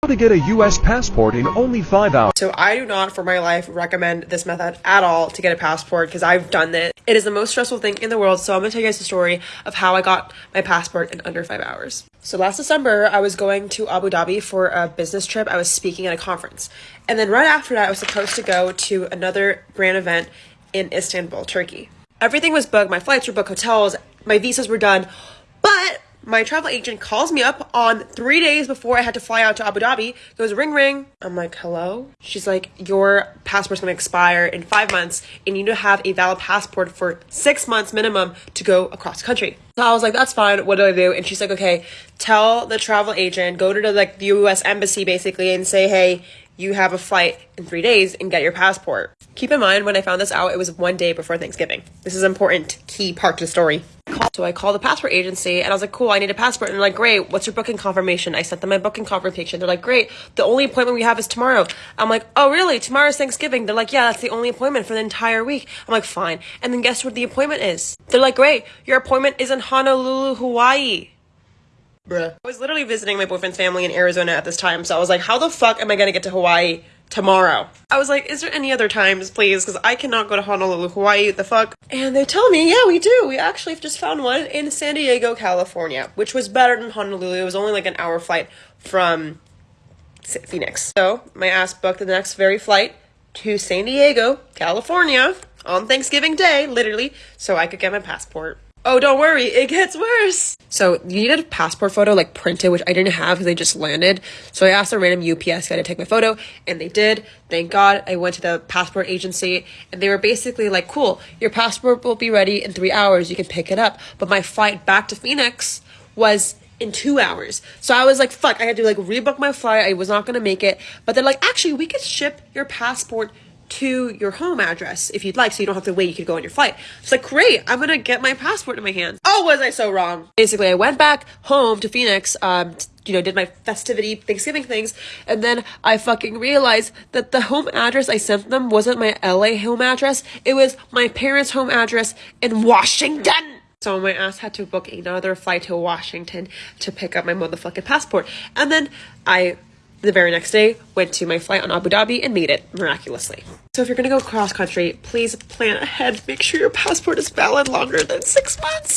How to get a U.S. passport in only five hours. So I do not, for my life, recommend this method at all to get a passport because I've done it. It is the most stressful thing in the world. So I'm gonna tell you guys the story of how I got my passport in under five hours. So last December, I was going to Abu Dhabi for a business trip. I was speaking at a conference, and then right after that, I was supposed to go to another brand event in Istanbul, Turkey. Everything was booked. My flights were booked, hotels, my visas were done, but my travel agent calls me up on three days before I had to fly out to Abu Dhabi. Goes ring ring. I'm like, hello. She's like, your passport's gonna expire in five months, and you need to have a valid passport for six months minimum to go across the country. So I was like, that's fine. What do I do? And she's like, okay, tell the travel agent, go to the like the U.S. embassy basically, and say, hey, you have a flight in three days and get your passport. Keep in mind, when I found this out, it was one day before Thanksgiving. This is important key part to the story. So I called the passport agency and I was like, cool, I need a passport. And they're like, great, what's your booking confirmation? I sent them my booking confirmation. They're like, great, the only appointment we have is tomorrow. I'm like, oh, really? Tomorrow's Thanksgiving. They're like, yeah, that's the only appointment for the entire week. I'm like, fine. And then guess what the appointment is? They're like, great, your appointment is in Honolulu, Hawaii. Bruh. I was literally visiting my boyfriend's family in Arizona at this time, so I was like, how the fuck am I gonna get to Hawaii tomorrow? I was like, is there any other times, please? Because I cannot go to Honolulu, Hawaii, the fuck? And they tell me, yeah, we do. We actually just found one in San Diego, California, which was better than Honolulu. It was only like an hour flight from Phoenix. So my ass booked the next very flight to San Diego, California on Thanksgiving Day, literally, so I could get my passport. Oh, don't worry, it gets worse. So you needed a passport photo like printed, which I didn't have because I just landed. So I asked a random UPS guy to take my photo, and they did. Thank God. I went to the passport agency, and they were basically like, "Cool, your passport will be ready in three hours. You can pick it up." But my flight back to Phoenix was in two hours. So I was like, fuck, I had to like rebook my flight. I was not gonna make it. But they're like, actually, we could ship your passport to your home address if you'd like, so you don't have to wait. You could go on your flight. It's like, great, I'm gonna get my passport in my hand. Oh, was I so wrong? Basically, I went back home to Phoenix, um, you know, did my festivity Thanksgiving things, and then I fucking realized that the home address I sent them wasn't my LA home address. It was my parents' home address in Washington. So my ass had to book another flight to Washington to pick up my motherfucking passport. And then I the very next day, went to my flight on Abu Dhabi and made it miraculously. So if you're gonna go cross country, please plan ahead. Make sure your passport is valid longer than six months.